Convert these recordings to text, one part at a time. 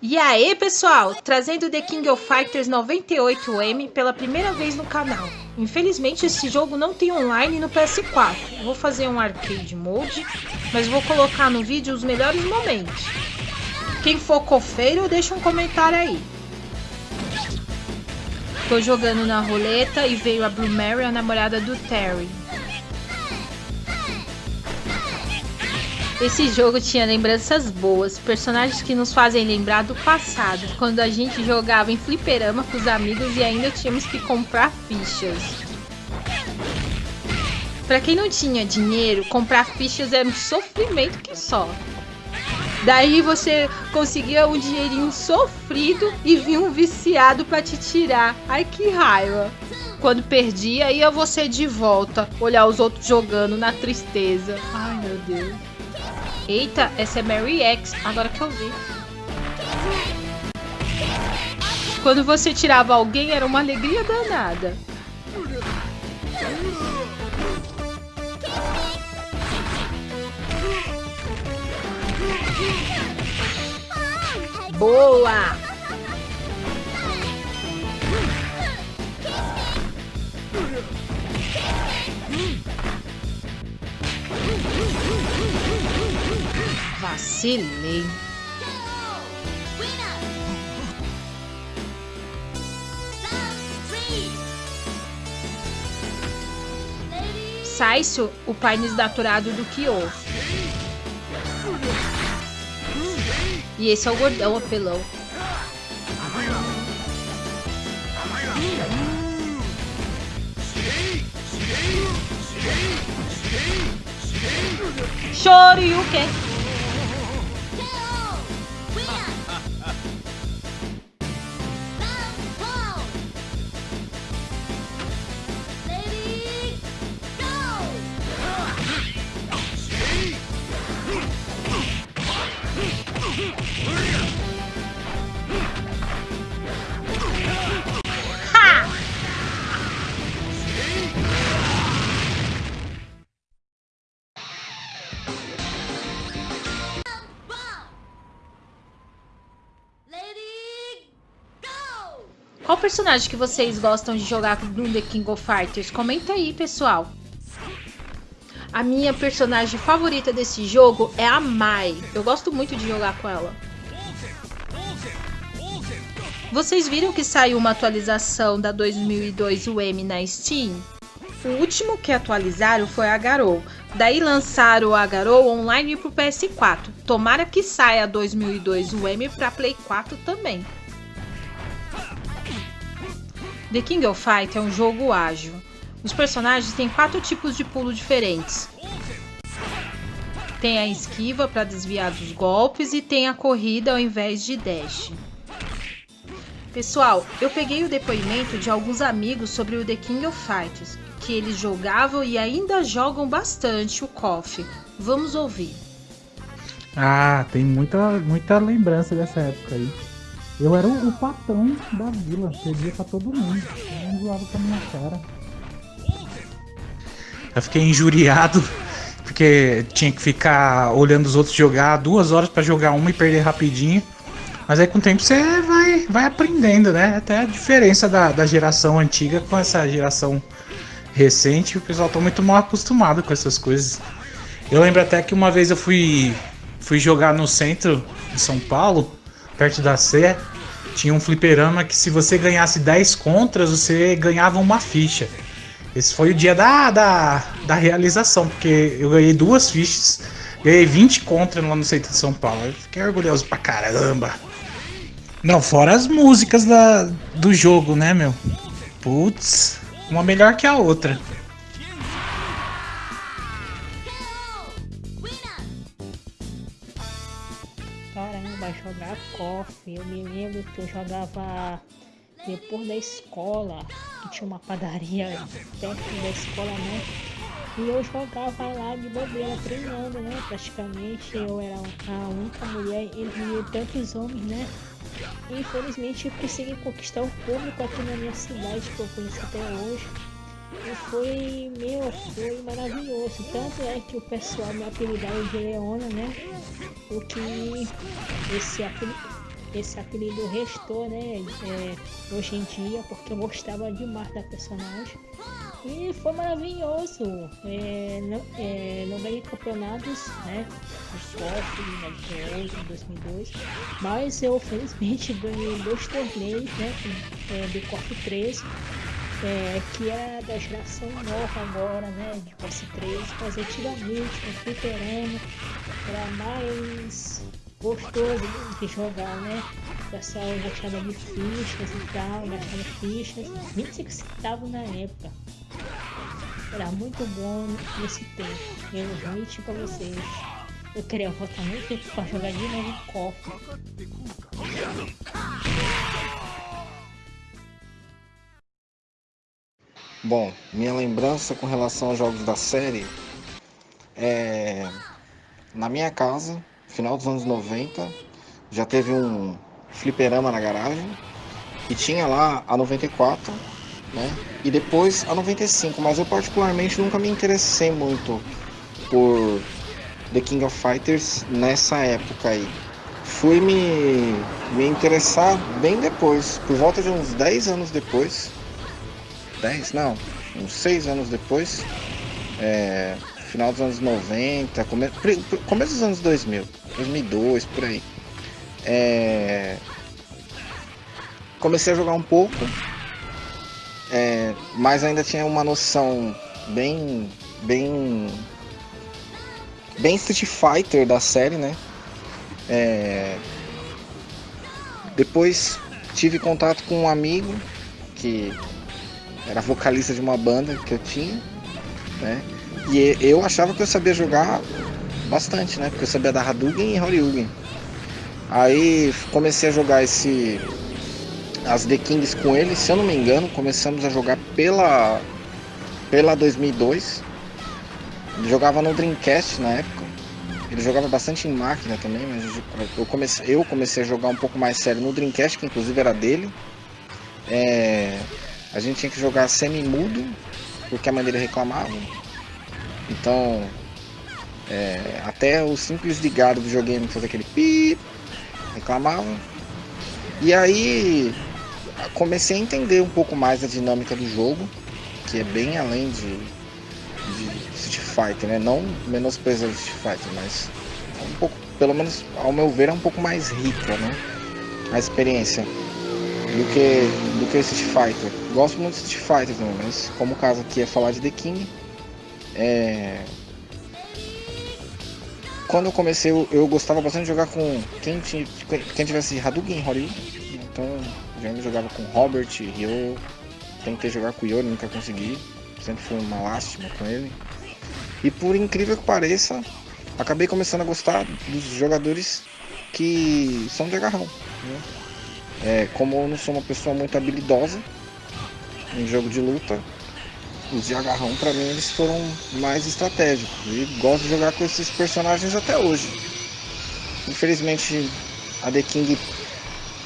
E aí, pessoal, trazendo The King of Fighters 98M pela primeira vez no canal. Infelizmente, esse jogo não tem online no PS4. Vou fazer um arcade mode, mas vou colocar no vídeo os melhores momentos. Quem for cofeiro, deixa um comentário aí. Tô jogando na roleta e veio a Blue Mary, a namorada do Terry. Esse jogo tinha lembranças boas, personagens que nos fazem lembrar do passado, quando a gente jogava em fliperama com os amigos e ainda tínhamos que comprar fichas. Para quem não tinha dinheiro, comprar fichas era um sofrimento que só. Daí você conseguia um dinheirinho sofrido e vinha um viciado para te tirar. Ai que raiva! Quando perdia, ia você de volta, olhar os outros jogando na tristeza. Ai meu Deus. Eita, essa é Mary X, agora que eu vi. Quando você tirava alguém, era uma alegria danada. Boa! Vacilei. Saisho, o pai desnaturado do Kyo. E esse é o gordão apelão. Shoryuken. Qual personagem que vocês gostam de jogar no The King of Fighters? Comenta aí, pessoal. A minha personagem favorita desse jogo é a Mai. Eu gosto muito de jogar com ela. Vocês viram que saiu uma atualização da 2002 UM na Steam? O último que atualizaram foi a Garou. Daí lançaram a Garou online pro PS4. Tomara que saia a 2002 UM para Play 4 também. The King of Fight é um jogo ágil. Os personagens têm quatro tipos de pulo diferentes. Tem a esquiva para desviar dos golpes e tem a corrida ao invés de dash. Pessoal, eu peguei o depoimento de alguns amigos sobre o The King of Fighters, que eles jogavam e ainda jogam bastante o KOF. Vamos ouvir. Ah, tem muita, muita lembrança dessa época aí. Eu era o, o patão da vila, perdia pra todo mundo. Eu zoava com a minha cara. Eu fiquei injuriado porque tinha que ficar olhando os outros jogar duas horas para jogar uma e perder rapidinho. Mas aí com o tempo você vai, vai aprendendo, né? Até a diferença da, da geração antiga com essa geração recente, o pessoal tá muito mal acostumado com essas coisas. Eu lembro até que uma vez eu fui, fui jogar no centro de São Paulo perto da Sé, tinha um fliperama que se você ganhasse 10 contras, você ganhava uma ficha. Esse foi o dia da, da, da realização, porque eu ganhei duas fichas, ganhei 20 contras lá no centro de São Paulo. Eu fiquei orgulhoso pra caramba. Não, fora as músicas da, do jogo, né, meu? Putz, uma melhor que a outra. KOF. Eu me lembro que eu jogava depois da escola, que tinha uma padaria perto da escola, né? E eu jogava lá de bobeira, treinando, né? Praticamente eu era a única mulher entre tantos homens, né? Infelizmente eu consegui conquistar o público aqui na minha cidade, que eu conheço até hoje. E foi, meu, foi maravilhoso. Tanto é que o pessoal me apelidava de Leona, né? O que esse apelido esse apelido restou, né? É, hoje em dia, porque eu gostava demais da personagem. E foi maravilhoso. É, não, é, não ganhei campeonatos, né? De KOF em 98, 2002. Mas eu felizmente ganhei dois torneios, né? É, do KOF 13. É, que é da geração nova agora, né? De KOF 13. Mas antigamente, no fliperama, era mais gostoso de jogar, né? O pessoal gostava de fichas e tal, gastava fichas, 25 centavos na época. Era muito bom nesse tempo. Eu realmente pra vocês. Eu queria voltar muito tempo pra jogar de novo cofre. Bom, minha lembrança com relação aos jogos da série é na minha casa, final dos anos 90, já teve um fliperama na garagem e tinha lá a 94 né? E depois a 95, mas eu particularmente nunca me interessei muito por The King of Fighters nessa época aí. Fui me, me interessar bem depois, por volta de uns 10 anos depois. 10? Não, uns 6 anos depois. É, final dos anos 90, come, começo dos anos 2000, 2002, por aí. É, comecei a jogar um pouco é, mas ainda tinha uma noção bem, bem, bem Street Fighter da série, né? É, depois tive contato com um amigo que era vocalista de uma banda que eu tinha, né? E eu achava que eu sabia jogar bastante, né? Porque eu sabia dar Hadouken e Horyugen. Aí comecei a jogar esse as The Kings com ele, se eu não me engano, começamos a jogar pela pela 2002. Ele jogava no Dreamcast na época. Ele jogava bastante em máquina também, mas eu comecei, eu comecei a jogar um pouco mais sério no Dreamcast, que inclusive era dele. É, a gente tinha que jogar semi-mudo, porque a dele reclamava. Então, é, até o simples ligar do videogame fazer aquele pi reclamava. E aí comecei a entender um pouco mais a dinâmica do jogo, que é bem além de, de Street Fighter, né? Não menosprezando Street Fighter, mas é um pouco, pelo menos ao meu ver, é um pouco mais rica, né? A experiência do que do que Street Fighter. Gosto muito de Street Fighter também, mas como o caso aqui é falar de The King, é... quando eu comecei eu, eu, gostava bastante de jogar com quem, quem tivesse Hadouken, Ryu, então já me jogava com Robert, Ryo. Tentei jogar com o Yori, nunca consegui. Sempre foi uma lástima com ele. E por incrível que pareça, acabei começando a gostar dos jogadores que são de agarrão. Né? É, como eu não sou uma pessoa muito habilidosa em jogo de luta, os de agarrão para mim eles foram mais estratégicos. E gosto de jogar com esses personagens até hoje. Infelizmente a The King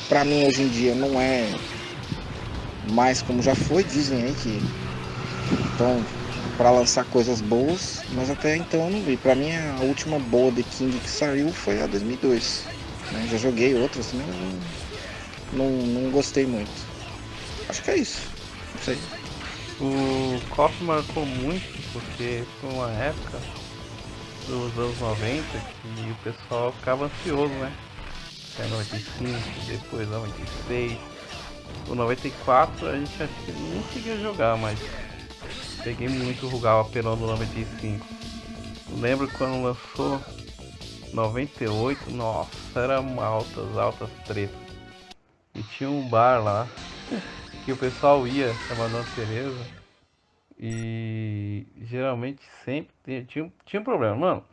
para mim hoje em dia não é mais como já foi, dizem aí que estão para lançar coisas boas, mas até então eu não vi. Para mim a última boa The King que saiu foi a 2002. Né? Já joguei outras, mas não, não, não gostei muito. Acho que é isso. Não sei. O KOF marcou muito porque foi uma época dos anos 90 que o pessoal ficava ansioso, né? é 95, depois 96. O 94 a gente acho que nem conseguia jogar, mas peguei muito o Rugal apelão do 95. Lembro quando lançou 98, nossa, era altas, altas tretas. E tinha um bar lá que o pessoal ia, chamado Ana Tereza. E geralmente sempre tinha, tinha, tinha um problema, mano.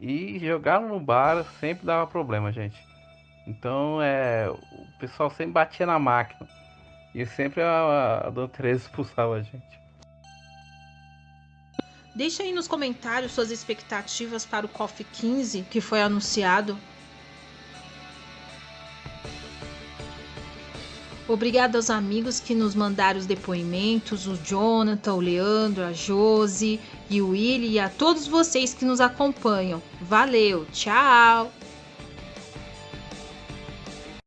E jogar no bar sempre dava problema, gente. Então é, o pessoal sempre batia na máquina. E sempre a, a Dona Teresa expulsava a gente. Deixa aí nos comentários suas expectativas para o KOF 15 que foi anunciado. Obrigada aos amigos que nos mandaram os depoimentos, o Jonathan, o Leandro, a Josi e o Willy e a todos vocês que nos acompanham. Valeu, tchau!